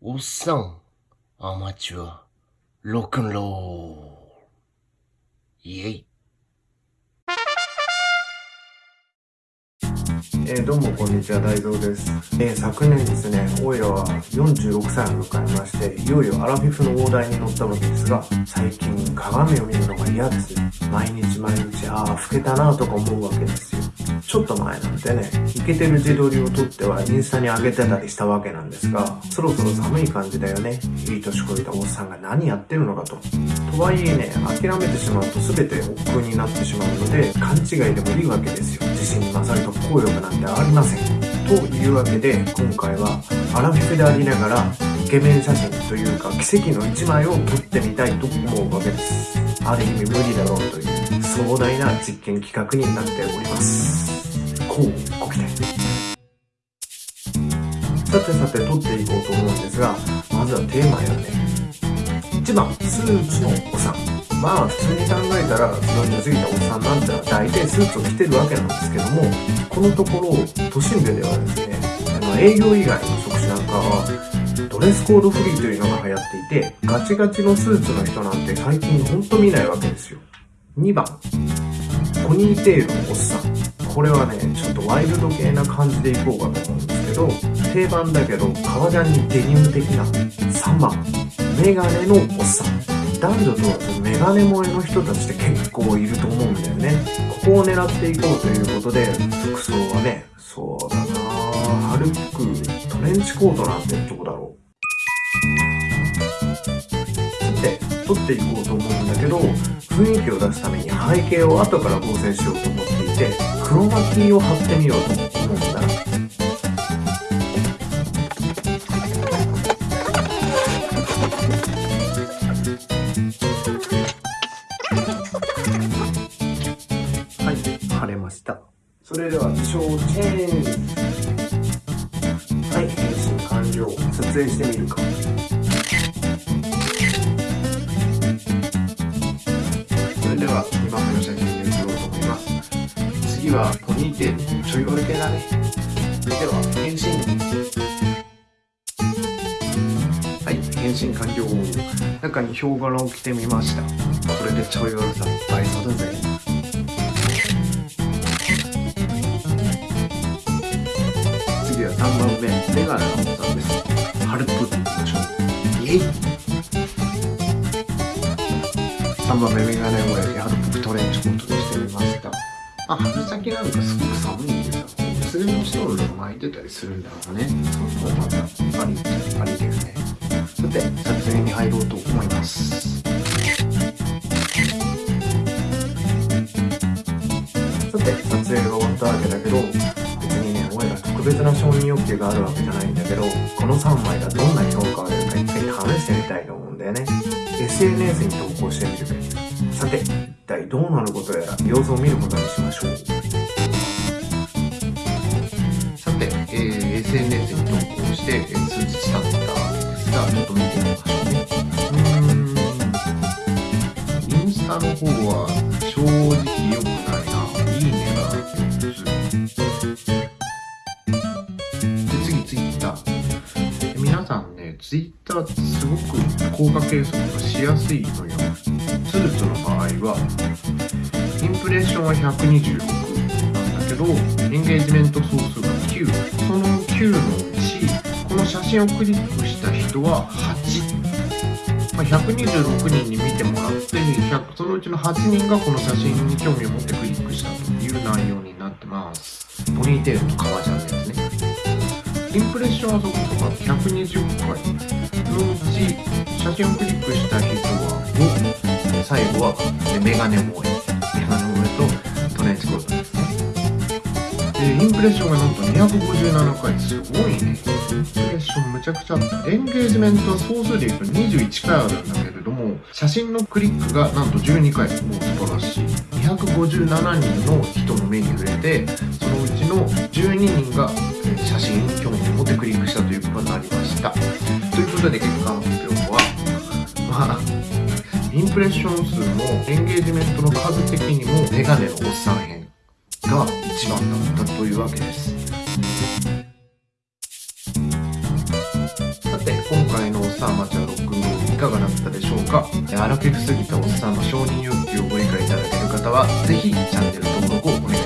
우성 아마추어 로큰롤. 예이 えー、どうもこんにちは大蔵です、えー、昨年ですねオイラは46歳を迎えましていよいよアラフィフの大台に乗ったわけですが最近鏡を見るのが嫌です。毎日毎日ああ老けたなとか思うわけですよ。ちょっと前なんてねイケてる自撮りを撮ってはインスタに上げてたりしたわけなんですがそろそろ寒い感じだよね。いい年こいたおっさんが何やってるのかと。とはいえね諦めてしまうと全て億劫になってしまうので勘違いでもいいわけですよ。自信に勝ると効力なんてありません。というわけで今回はアラフィフでありながらイケメン写真というか奇跡の一枚を撮ってみたいと思うわけですある意味無理だろうという壮大な実験企画になっておりますこうご期待さてさて撮っていこうと思うんですがまずはテーマやね1番スーツのおさんまあ普通に考えたら40過ぎたおっさんなんてのは大体スーツを着てるわけなんですけどもこのところ都心部ではですね営業以外の職種なんかはドレスコードフリーというのが流行っていてガチガチのスーツの人なんて最近ほんと見ないわけですよ。2番。ポニーテールのおっさん。これはねちょっとワイルド系な感じでいこうかと思うんですけど定番だけど革ジャンにデニム的な。3番。メガネのおっさん。男女問わずメガネ萌えの人たちって結構いると思うんだよね。ここを狙っていこうということで、服装はね、そうだな春服、トレンチコートなんてどこだろう。で、撮っていこうと思うんだけど、雰囲気を出すために背景を後から合成しようと思っていて、クロマキーを貼ってみようと思うんだ。それでは、気象チェーン。はい、変身完了。撮影してみるか。では、2番目の写真に移ろうと思います。次は、ポニーテール。ちょい悪系だね。それでは、変身。はい、変身完了。中にヒョウ柄を着てみました。これでちょい悪さ、倍増だぜ。メガネのボタンです。ハルプっていましょう。イェイ !3 番目メガネをやり、ハルプトレンチコートにしてみました。あ、春先なんかすごく寒いんですよ。薄手のストールを巻いてたりするんだろうね。そうそう、また、あり、ありですね。さて、撮影に入ろうと思います。さて、撮影が終わったわけだけど、別にね、俺ら特別な承認欲求があるわけじゃないんだけど、この3枚がどんな評価を得るか一回試してみたいと思うんだよね。SNS に投稿て、一体どうなることやら様子を見ることにしましょう。さて、えー、SNS に投稿して、えー、数日経ったんですが、ちょっと見てみましょうね。うん、インスタの方は正直良くないな。いいねがで次ツイッターってすごく効果計測がしやすいのよ。スーツの場合は、インプレッションは126なんだけど、エンゲージメント総数が9。その9のうち、この写真をクリックした人は8。まあ、126人に見てもらってそのうちの8人がこの写真に興味を持ってクリックしたという内容になってます。ポニーテールと革ジャンですね。インプレッションはそこそこ120回のうち写真をクリックした人は5最後はメガネ萌えメガネ萌えとトレンチコートですねでインプレッションがなんと257回すごいね。インプレッションむちゃくちゃあったエンゲージメントは総数で言うと21回あるんだけれども写真のクリックがなんと12回もう素晴らしい。257人の人の目に触れてそのうちの12人が写真興味を持ってクリックしたということになりました。ということで結果プレッション数もエンゲージメントの数的にもメガネのおっさん編が一番だったというわけです。さて今回のおっさんマチャロックンローいかがだったでしょうか？荒けくすぎたおっさんの承認欲求をご理解いただける方は是非チャンネル登録をお願いします。